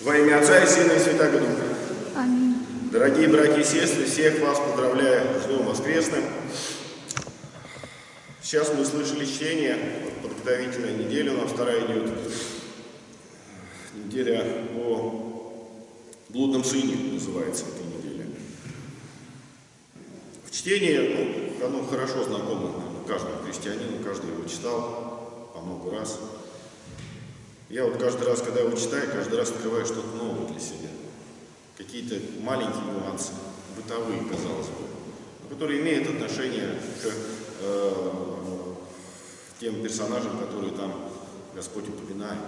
Во имя Отца и Сына и Святого Духа. Аминь. Дорогие братья и сестры, всех вас поздравляю с Днем Воскресным. Сейчас мы слышали чтение, вот подготовительная неделя у нас вторая идет. Неделя о блудном сыне называется эта неделя. В чтении, ну, оно хорошо знакомо каждому христианину, каждый его читал по много раз. Я вот каждый раз, когда его читаю, каждый раз открываю что-то новое для себя. Какие-то маленькие нюансы, бытовые, казалось бы, которые имеют отношение к э, тем персонажам, которые там Господь упоминает.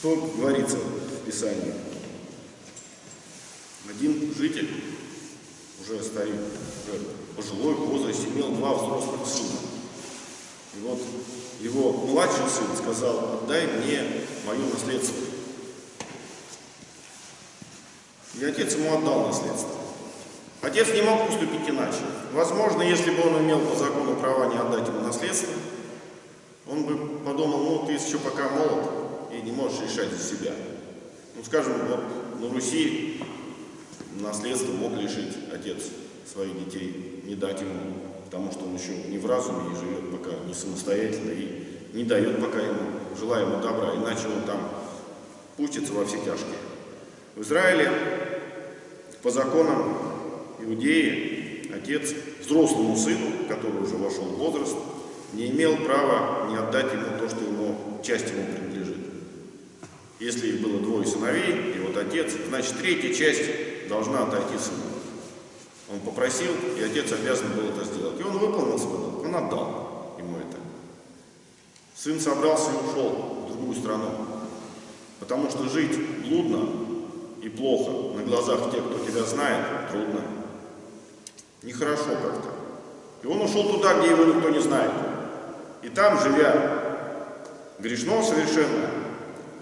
Что говорится в Писании? Один житель, уже старик, уже пожилой возраст, имел два взрослых сына. И вот его младший сын сказал, отдай мне мое наследство. И отец ему отдал наследство. Отец не мог поступить иначе. Возможно, если бы он имел по закону права не отдать ему наследство, он бы подумал, ну ты еще пока молод и не можешь решать за себя. Ну скажем, вот на Руси наследство мог лишить отец своих детей, не дать ему потому что он еще не в разуме и живет пока не самостоятельно и не дает пока ему желаемого добра, иначе он там пустится во все тяжкие. В Израиле по законам Иудеи отец взрослому сыну, который уже вошел в возраст, не имел права не отдать ему то, что ему, часть ему принадлежит. Если их было двое сыновей, и вот отец, значит третья часть должна отойти сыну. Он попросил, и отец обязан был это сделать. И он выполнил свой долг, он отдал ему это. Сын собрался и ушел в другую страну, потому что жить блудно и плохо на глазах тех, кто тебя знает, трудно. Нехорошо как-то. И он ушел туда, где его никто не знает. И там, живя грешно совершенно,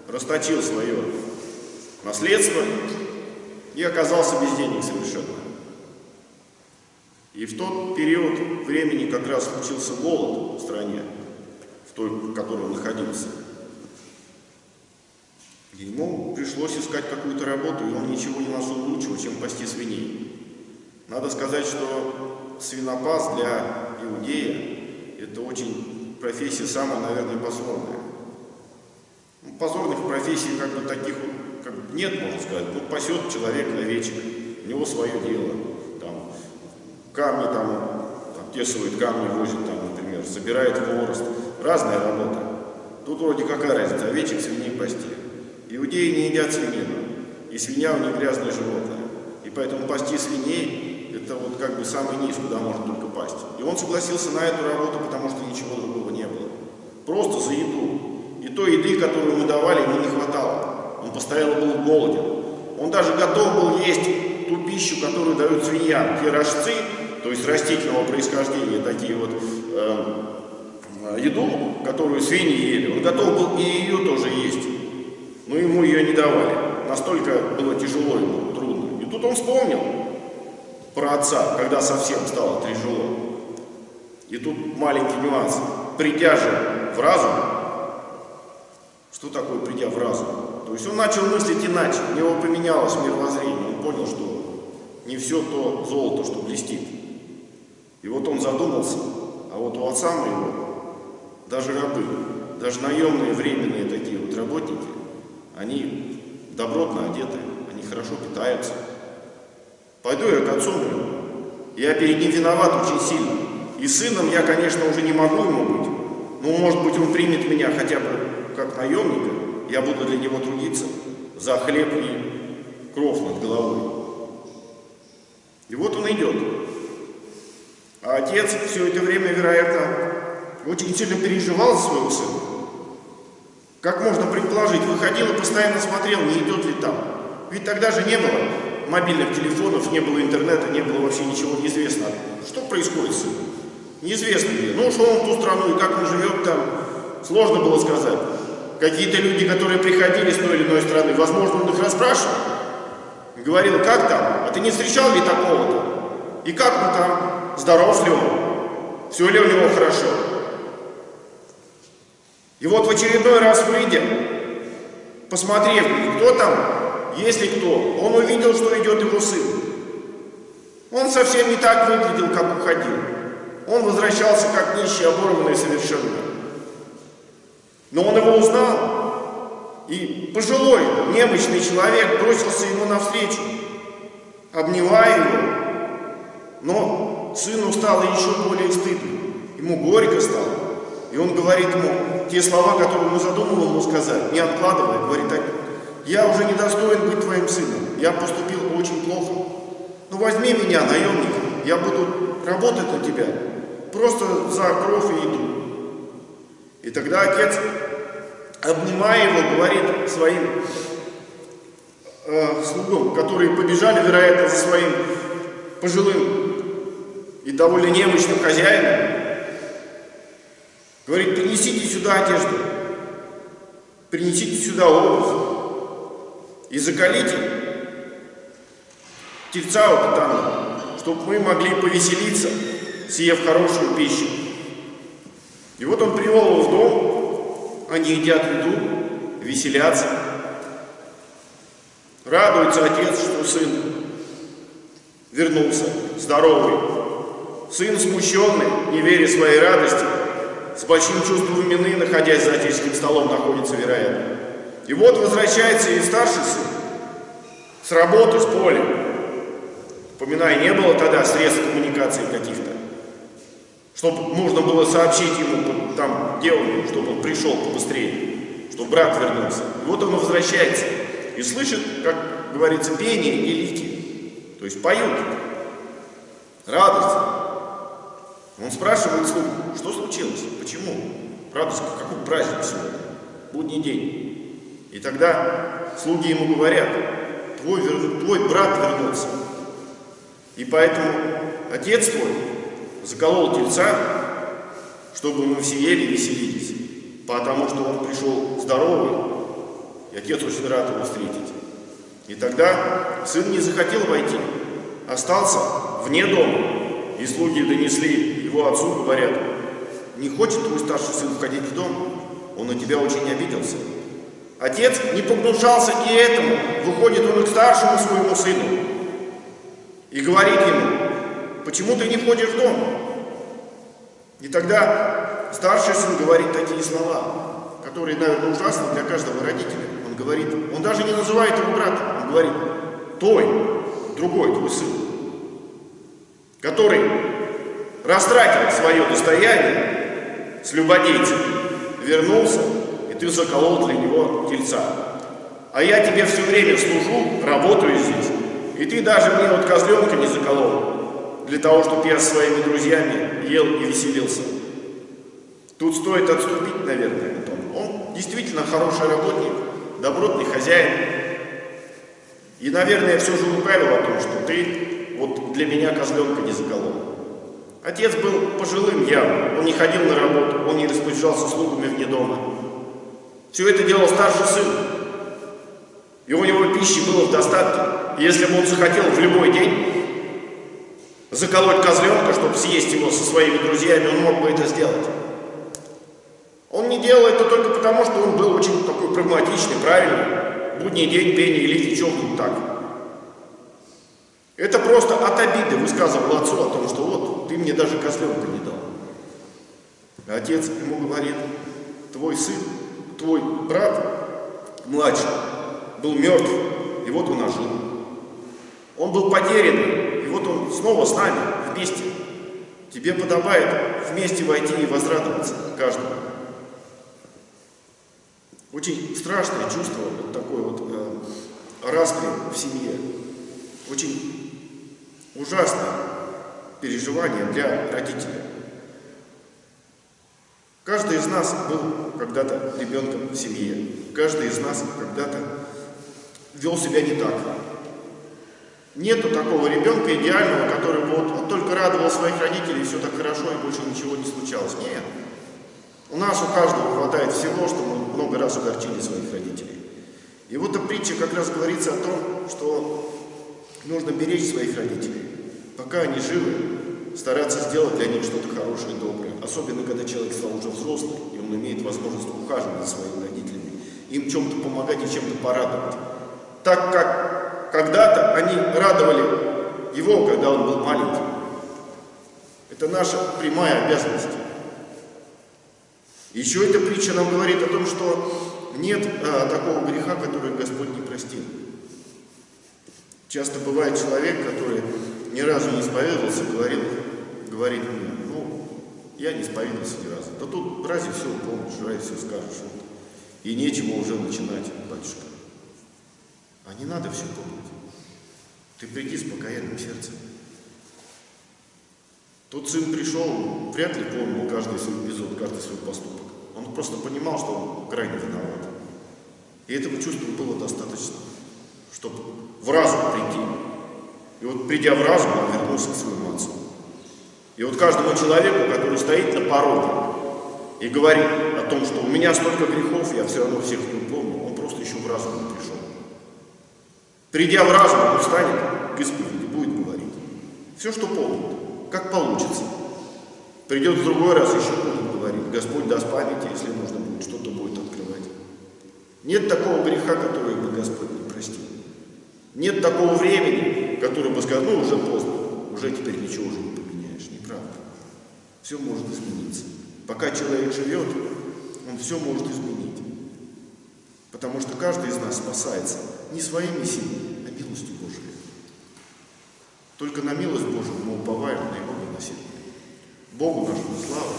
расточил свое наследство и оказался без денег совершенно. И в тот период времени как раз случился голод в стране, в той, в которой он находился. И ему пришлось искать какую-то работу, и он ничего не нашел лучшего, чем пасти свиней. Надо сказать, что свинопас для иудея – это очень профессия самая, наверное, позорная. Ну, позорных профессий как бы таких как бы нет, можно сказать. Ну, пасет человек овечек, у него свое дело камни там, обтесывает камни, возит там, например, собирает хворост. Разная работа. Тут вроде какая разница, овечек, свиней пасти. Иудеи не едят свинину, и свинья у них грязное животное. И поэтому пасти свиней, это вот как бы самый низ, куда можно только пасть. И он согласился на эту работу, потому что ничего другого не было. Просто за еду. И той еды, которую мы давали, ему не хватало. Он постоянно был голоден. Он даже готов был есть ту пищу, которую дают свиньям. Те рожцы, то есть растительного происхождения, такие вот э, еду, которую свиньи ели, он готов был и ее тоже есть. Но ему ее не давали. Настолько было тяжело ему, трудно. И тут он вспомнил про отца, когда совсем стало тяжело. И тут маленький нюанс. Придя же в разум, что такое придя в разум? То есть он начал мыслить иначе, у него поменялось мировоззрение, он понял, что не все то золото, что блестит. И вот он задумался, а вот у отца моего, даже рабы, даже наемные временные такие вот работники, они добротно одеты, они хорошо питаются. Пойду я к отцу моему, я перед ним виноват очень сильно. И сыном я, конечно, уже не могу ему быть, но, может быть, он примет меня хотя бы как наемника, я буду для него трудиться за хлеб и кров над головой. И вот он идет. А отец все это время, вероятно, очень сильно переживал за своего сына. Как можно предположить, выходил и постоянно смотрел, не идет ли там. Ведь тогда же не было мобильных телефонов, не было интернета, не было вообще ничего неизвестно. Что происходит с ним? Неизвестно где. Ну, ушел он в ту страну, и как он живет там, сложно было сказать. Какие-то люди, которые приходили с той или иной страны, возможно, он их расспрашивал. Говорил, как там? А ты не встречал ли такого-то? И как он там? Здоров ли он, все ли у него хорошо. И вот в очередной раз выйдя, посмотрев, кто там, если кто, он увидел, что идет его сын. Он совсем не так выглядел, как уходил. Он возвращался как нищий, оборванный совершенно. Но он его узнал, и пожилой, немощный человек бросился ему навстречу, обнимая его. Но сыну стало еще более стыдно, ему горько стало. И он говорит ему те слова, которые он задумал ему сказать, не откладывая, говорит так, я уже не достоин быть твоим сыном, я поступил очень плохо. Ну возьми меня, наемник, я буду работать на тебя, просто за кровь и еду. И тогда отец, обнимая его, говорит своим э, слугам, которые побежали, вероятно, за своим пожилым и довольно немощным хозяином, говорит, принесите сюда одежду, принесите сюда обувь и закалите тельца вот там, чтобы мы могли повеселиться, съев хорошую пищу. И вот он привел его в дом, они едят еду, веселятся. Радуется отец, что сын вернулся, здоровый. Сын смущенный, не веря своей радости, с большим чувством вины, находясь за отеческим столом, находится, вероятно. И вот возвращается и старший сын с работы, с поля. Поминай, не было тогда средств коммуникации каких-то чтобы можно было сообщить ему, там, он, чтобы он пришел побыстрее, чтобы брат вернулся. И вот он возвращается и слышит, как говорится, пение и лики, то есть поют, радость. Он спрашивает слугу, что случилось, почему? Радость, какой праздник сегодня, будний день. И тогда слуги ему говорят, твой, твой брат вернулся. И поэтому отец твой заколол тельца, чтобы мы все ели и веселились, потому что он пришел здоровый, и отец очень рад его встретить. И тогда сын не захотел войти, остался вне дома, и слуги донесли его отцу, говорят, не хочет твой старший сын входить в дом, он на тебя очень обиделся. Отец не погнушался и этому, выходит он к старшему своему сыну и говорит ему, почему ты не входишь в дом? И тогда старший сын говорит такие слова, которые, наверное, ужасны для каждого родителя. Он говорит, он даже не называет его брата, он говорит, той, другой твой сын, который растратил свое достояние с любодейцем, вернулся, и ты заколол для него тельца. А я тебе все время служу, работаю здесь, и ты даже мне вот козленка не заколол для того, чтобы я со своими друзьями ел и веселился. Тут стоит отступить, наверное, Он действительно хороший работник, добротный хозяин. И, наверное, все же лукавил о том, что ты вот для меня козленка не заколол. Отец был пожилым явно, он не ходил на работу, он не распоряжался слугами вне дома. Все это делал старший сын. И у него пищи было в достатке. И если бы он захотел в любой день заколоть козленка, чтобы съесть его со своими друзьями, он мог бы это сделать. Он не делал это только потому, что он был очень такой прагматичный, правильный. Будний день, пение или тут так. Это просто от обиды высказывал отцу о том, что вот, ты мне даже козленка не дал. Отец ему говорит, твой сын, твой брат младший был мертв, и вот он ожил. Он был потерян, вот он снова с нами, вместе. Тебе подобает вместе войти и возрадоваться каждому. Очень страшное чувство, вот такое вот э, распри в семье. Очень ужасное переживание для родителей. Каждый из нас был когда-то ребенком в семье. Каждый из нас когда-то вел себя не так. Нету такого ребенка идеального, который вот, вот только радовал своих родителей, и все так хорошо, и больше ничего не случалось. Нет. У нас у каждого хватает всего, что мы много раз угорчили своих родителей. И вот эта притча как раз говорится о том, что нужно беречь своих родителей. Пока они живы, стараться сделать для них что-то хорошее доброе. Особенно, когда человек стал уже взрослым, и он имеет возможность ухаживать за своими родителями. им чем-то помогать и чем-то порадовать. Так как когда-то они радовали его, когда он был маленьким. Это наша прямая обязанность. Еще эта притча нам говорит о том, что нет а, такого греха, который Господь не простил. Часто бывает человек, который ни разу не исповедовался, говорил, говорит мне, ну, я не исповедовался ни разу. Да тут разве все помнишь, разве все скажешь. Вот. И нечего уже начинать, батюшка. А не надо все помнить. Ты приди с покаянным сердцем. Тот сын пришел, вряд ли помнил каждый свой эпизод, каждый свой поступок. Он просто понимал, что он крайне виноват. И этого чувства было достаточно, чтобы в разум прийти. И вот придя в разум, он вернулся к своему отцу. И вот каждому человеку, который стоит на пороге и говорит о том, что у меня столько грехов, я все равно всех не помню, он просто еще в разум не пришел. Придя в разум, он встанет к исповеди, будет говорить. Все, что помнит, как получится. Придет в другой раз, еще будет говорить. Господь даст памяти, если нужно будет, что-то будет открывать. Нет такого греха, который бы Господь не простил. Нет такого времени, которое бы сказал, ну уже поздно, уже теперь ничего уже не поменяешь. Неправда. Все может измениться. Пока человек живет, он все может изменить. Потому что каждый из нас спасается не своими силами, а милостью Божией. Только на милость Божию мы уповаем на Его милосердие. Богу нашему слава.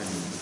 Аминь.